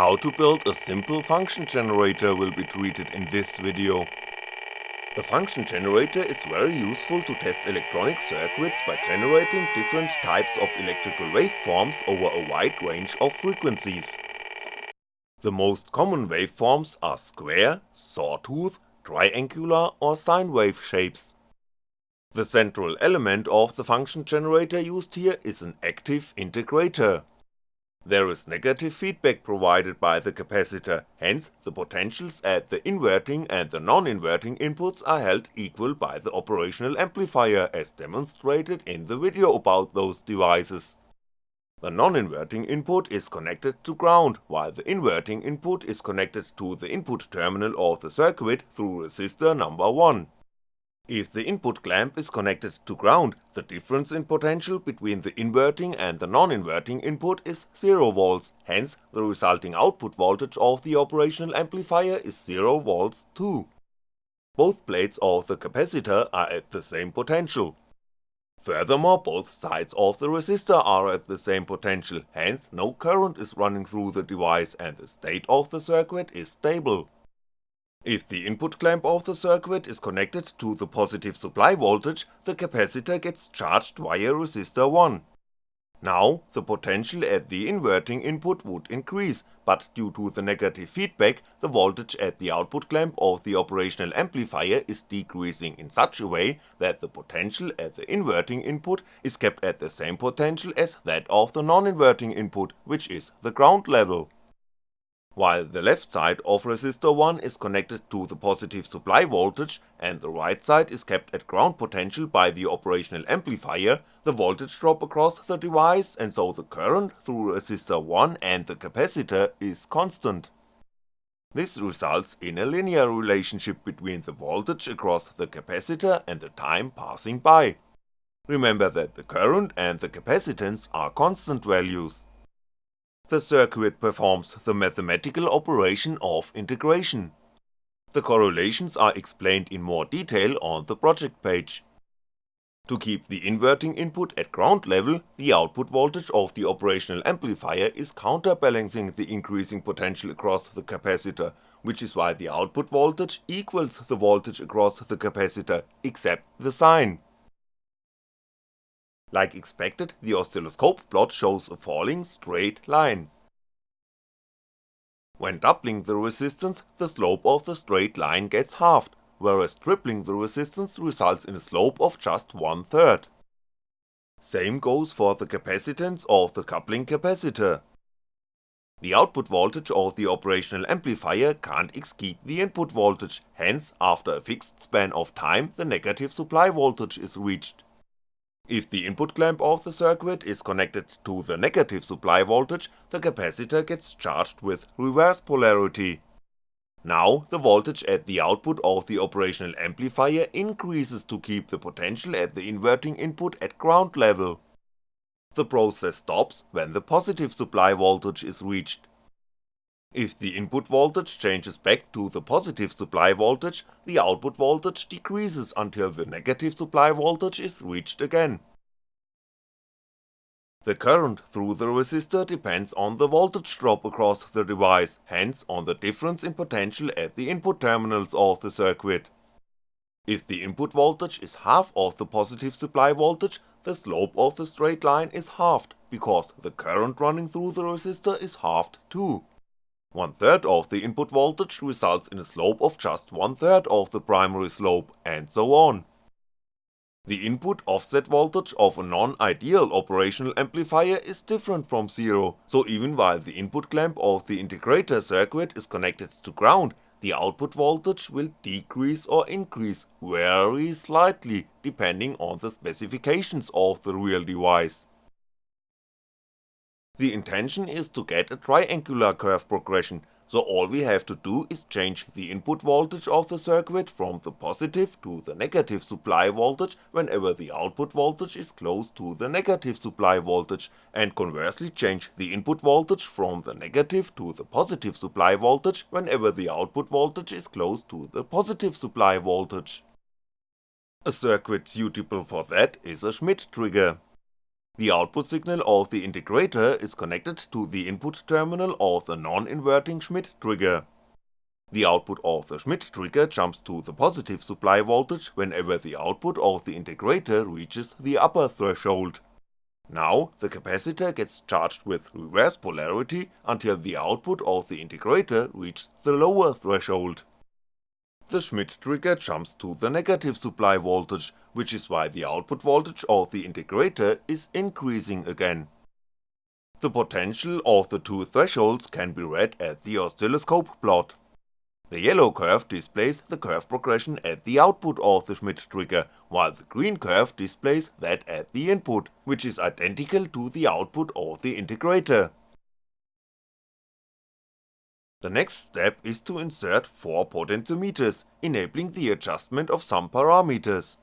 How to build a simple function generator will be treated in this video. The function generator is very useful to test electronic circuits by generating different types of electrical waveforms over a wide range of frequencies. The most common waveforms are square, sawtooth, triangular or sine wave shapes. The central element of the function generator used here is an active integrator. There is negative feedback provided by the capacitor, hence the potentials at the inverting and the non-inverting inputs are held equal by the operational amplifier as demonstrated in the video about those devices. The non-inverting input is connected to ground, while the inverting input is connected to the input terminal of the circuit through resistor number 1. If the input clamp is connected to ground, the difference in potential between the inverting and the non-inverting input is 0V, hence the resulting output voltage of the operational amplifier is 0V too. Both plates of the capacitor are at the same potential. Furthermore both sides of the resistor are at the same potential, hence no current is running through the device and the state of the circuit is stable. If the input clamp of the circuit is connected to the positive supply voltage, the capacitor gets charged via resistor 1. Now, the potential at the inverting input would increase, but due to the negative feedback, the voltage at the output clamp of the operational amplifier is decreasing in such a way that the potential at the inverting input is kept at the same potential as that of the non-inverting input, which is the ground level while the left side of resistor 1 is connected to the positive supply voltage and the right side is kept at ground potential by the operational amplifier, the voltage drop across the device and so the current through resistor 1 and the capacitor is constant. This results in a linear relationship between the voltage across the capacitor and the time passing by. Remember that the current and the capacitance are constant values the circuit performs the mathematical operation of integration. The correlations are explained in more detail on the project page. To keep the inverting input at ground level, the output voltage of the operational amplifier is counterbalancing the increasing potential across the capacitor, which is why the output voltage equals the voltage across the capacitor, except the sign. Like expected, the oscilloscope plot shows a falling straight line. When doubling the resistance, the slope of the straight line gets halved, whereas tripling the resistance results in a slope of just one third. Same goes for the capacitance of the coupling capacitor. The output voltage of the operational amplifier can't exceed the input voltage, hence after a fixed span of time the negative supply voltage is reached. If the input clamp of the circuit is connected to the negative supply voltage, the capacitor gets charged with reverse polarity. Now the voltage at the output of the operational amplifier increases to keep the potential at the inverting input at ground level. The process stops when the positive supply voltage is reached. If the input voltage changes back to the positive supply voltage, the output voltage decreases until the negative supply voltage is reached again. The current through the resistor depends on the voltage drop across the device, hence on the difference in potential at the input terminals of the circuit. If the input voltage is half of the positive supply voltage, the slope of the straight line is halved, because the current running through the resistor is halved too. One third of the input voltage results in a slope of just one third of the primary slope, and so on. The input offset voltage of a non-ideal operational amplifier is different from zero, so even while the input clamp of the integrator circuit is connected to ground, the output voltage will decrease or increase very slightly depending on the specifications of the real device. The intention is to get a triangular curve progression, so all we have to do is change the input voltage of the circuit from the positive to the negative supply voltage whenever the output voltage is close to the negative supply voltage, and conversely change the input voltage from the negative to the positive supply voltage whenever the output voltage is close to the positive supply voltage. A circuit suitable for that is a Schmitt trigger. The output signal of the integrator is connected to the input terminal of the non-inverting Schmitt trigger. The output of the Schmitt trigger jumps to the positive supply voltage whenever the output of the integrator reaches the upper threshold. Now, the capacitor gets charged with reverse polarity until the output of the integrator reaches the lower threshold. The Schmitt trigger jumps to the negative supply voltage, which is why the output voltage of the integrator is increasing again. The potential of the two thresholds can be read at the oscilloscope plot. The yellow curve displays the curve progression at the output of the Schmitt trigger, while the green curve displays that at the input, which is identical to the output of the integrator. The next step is to insert 4 potentiometers, enabling the adjustment of some parameters.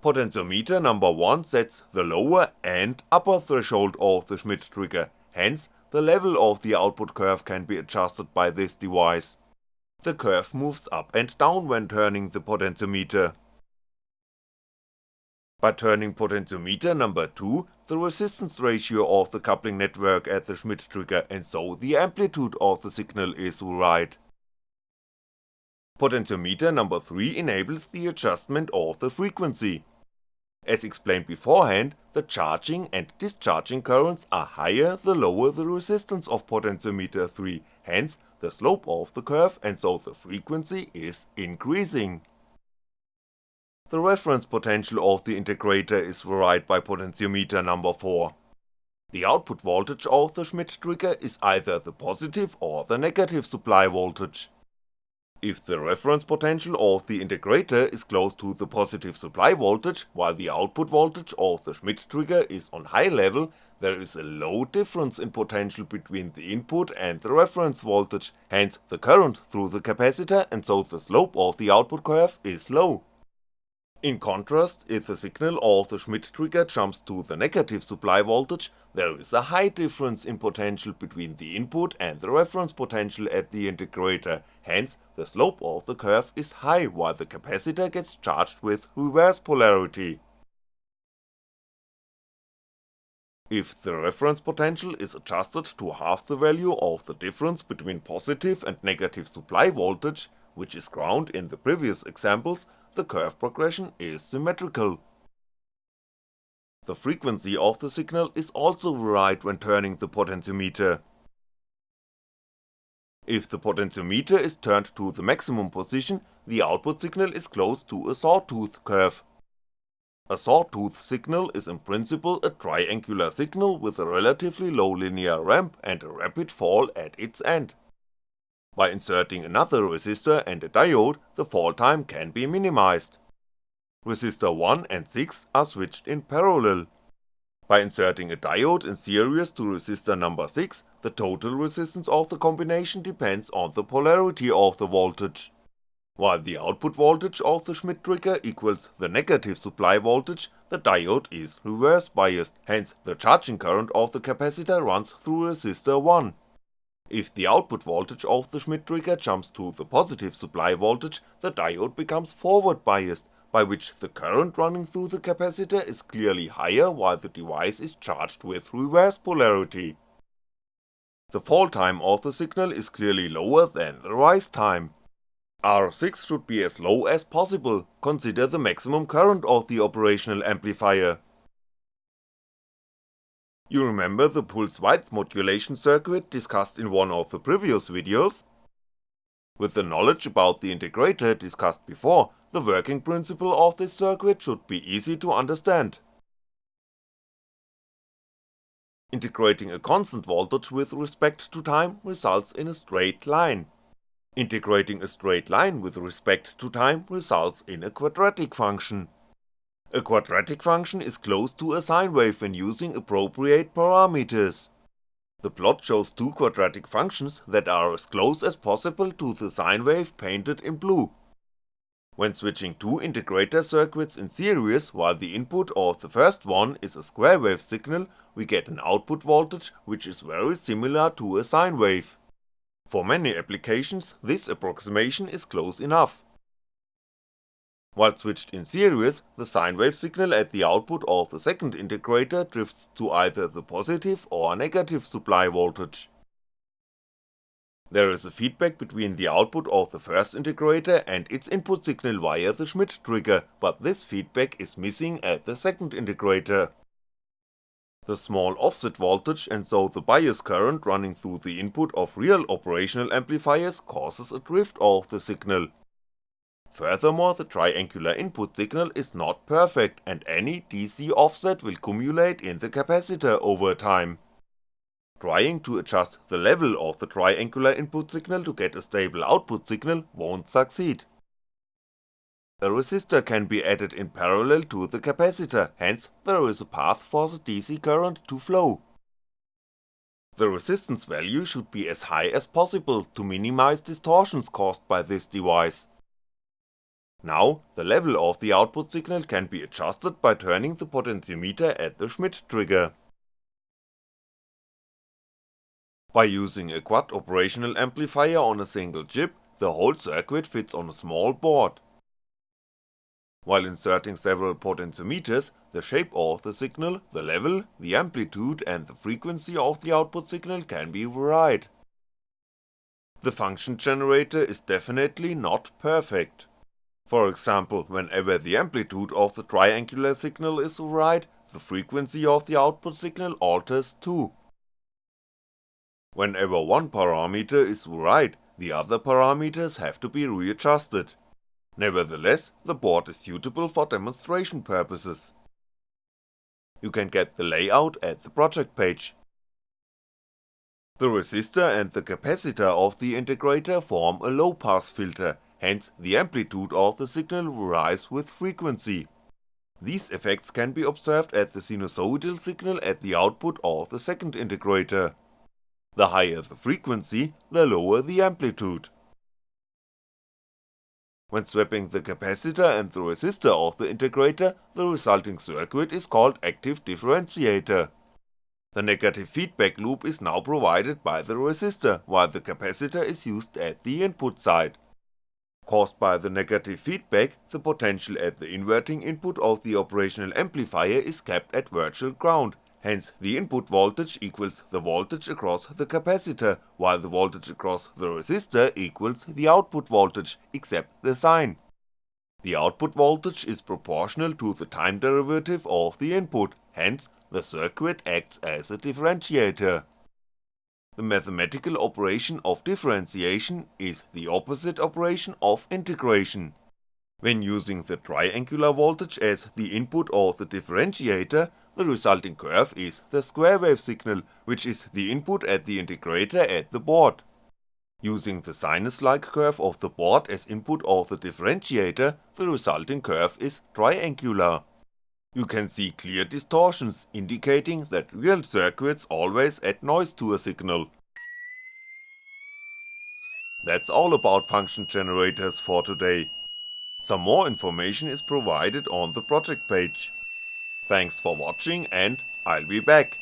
Potentiometer number 1 sets the lower and upper threshold of the Schmitt trigger, hence the level of the output curve can be adjusted by this device. The curve moves up and down when turning the potentiometer. By turning potentiometer number 2, the resistance ratio of the coupling network at the Schmitt trigger and so the amplitude of the signal is right. Potentiometer number 3 enables the adjustment of the frequency. As explained beforehand, the charging and discharging currents are higher the lower the resistance of potentiometer 3, hence the slope of the curve and so the frequency is increasing. The reference potential of the integrator is varied by potentiometer number 4. The output voltage of the Schmitt trigger is either the positive or the negative supply voltage. If the reference potential of the integrator is close to the positive supply voltage while the output voltage of the Schmitt trigger is on high level, there is a low difference in potential between the input and the reference voltage, hence the current through the capacitor and so the slope of the output curve is low. In contrast, if the signal of the Schmitt trigger jumps to the negative supply voltage, there is a high difference in potential between the input and the reference potential at the integrator, hence the slope of the curve is high while the capacitor gets charged with reverse polarity. If the reference potential is adjusted to half the value of the difference between positive and negative supply voltage, which is ground in the previous examples, the curve progression is symmetrical. The frequency of the signal is also varied when turning the potentiometer. If the potentiometer is turned to the maximum position, the output signal is close to a sawtooth curve. A sawtooth signal is in principle a triangular signal with a relatively low linear ramp and a rapid fall at its end. By inserting another resistor and a diode, the fall time can be minimized. Resistor 1 and 6 are switched in parallel. By inserting a diode in series to resistor number 6, the total resistance of the combination depends on the polarity of the voltage. While the output voltage of the Schmitt trigger equals the negative supply voltage, the diode is reverse biased, hence the charging current of the capacitor runs through resistor 1. If the output voltage of the Schmitt trigger jumps to the positive supply voltage, the diode becomes forward biased, by which the current running through the capacitor is clearly higher while the device is charged with reverse polarity. The fall time of the signal is clearly lower than the rise time. R6 should be as low as possible, consider the maximum current of the operational amplifier, you remember the pulse width modulation circuit discussed in one of the previous videos? With the knowledge about the integrator discussed before, the working principle of this circuit should be easy to understand. Integrating a constant voltage with respect to time results in a straight line. Integrating a straight line with respect to time results in a quadratic function. A quadratic function is close to a sine wave when using appropriate parameters. The plot shows two quadratic functions that are as close as possible to the sine wave painted in blue. When switching two integrator circuits in series while the input of the first one is a square wave signal, we get an output voltage which is very similar to a sine wave. For many applications this approximation is close enough. While switched in series, the sine wave signal at the output of the second integrator drifts to either the positive or negative supply voltage. There is a feedback between the output of the first integrator and its input signal via the Schmitt trigger, but this feedback is missing at the second integrator. The small offset voltage and so the bias current running through the input of real operational amplifiers causes a drift of the signal. Furthermore the triangular input signal is not perfect and any DC offset will cumulate in the capacitor over time. Trying to adjust the level of the triangular input signal to get a stable output signal won't succeed. A resistor can be added in parallel to the capacitor, hence there is a path for the DC current to flow. The resistance value should be as high as possible to minimize distortions caused by this device. Now, the level of the output signal can be adjusted by turning the potentiometer at the Schmitt trigger. By using a quad operational amplifier on a single chip, the whole circuit fits on a small board. While inserting several potentiometers, the shape of the signal, the level, the amplitude and the frequency of the output signal can be varied. The function generator is definitely not perfect. For example, whenever the amplitude of the triangular signal is right, the frequency of the output signal alters too. Whenever one parameter is right, the other parameters have to be readjusted. Nevertheless, the board is suitable for demonstration purposes. You can get the layout at the project page. The resistor and the capacitor of the integrator form a low pass filter, hence the amplitude of the signal varies with frequency. These effects can be observed at the sinusoidal signal at the output of the second integrator. The higher the frequency, the lower the amplitude. When swapping the capacitor and the resistor of the integrator, the resulting circuit is called active differentiator. The negative feedback loop is now provided by the resistor, while the capacitor is used at the input side. Caused by the negative feedback, the potential at the inverting input of the operational amplifier is kept at virtual ground, hence the input voltage equals the voltage across the capacitor, while the voltage across the resistor equals the output voltage, except the sign. The output voltage is proportional to the time derivative of the input, hence the circuit acts as a differentiator. The mathematical operation of differentiation is the opposite operation of integration. When using the triangular voltage as the input of the differentiator, the resulting curve is the square wave signal, which is the input at the integrator at the board. Using the sinus-like curve of the board as input of the differentiator, the resulting curve is triangular. You can see clear distortions, indicating that real circuits always add noise to a signal. That's all about function generators for today. Some more information is provided on the project page. Thanks for watching and I'll be back.